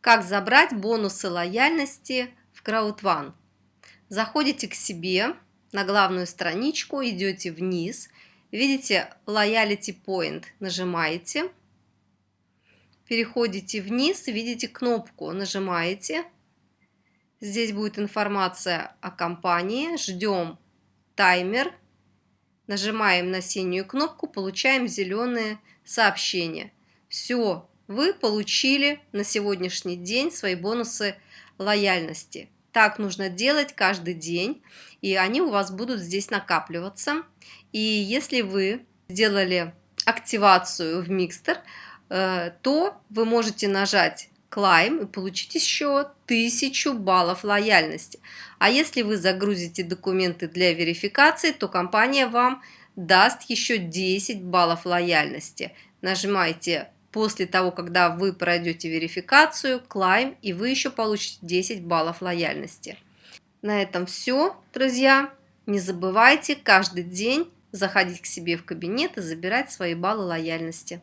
Как забрать бонусы лояльности в CrowdOne? Заходите к себе на главную страничку, идете вниз, видите Loyalty Point, нажимаете, переходите вниз, видите кнопку, нажимаете, здесь будет информация о компании, ждем таймер, нажимаем на синюю кнопку, получаем зеленые сообщения. Все, вы получили на сегодняшний день свои бонусы лояльности. Так нужно делать каждый день, и они у вас будут здесь накапливаться. И если вы сделали активацию в Mixter, э, то вы можете нажать Climb и получить еще 1000 баллов лояльности. А если вы загрузите документы для верификации, то компания вам даст еще 10 баллов лояльности. Нажимайте после того, когда вы пройдете верификацию, Climb, и вы еще получите 10 баллов лояльности. На этом все, друзья. Не забывайте каждый день заходить к себе в кабинет и забирать свои баллы лояльности.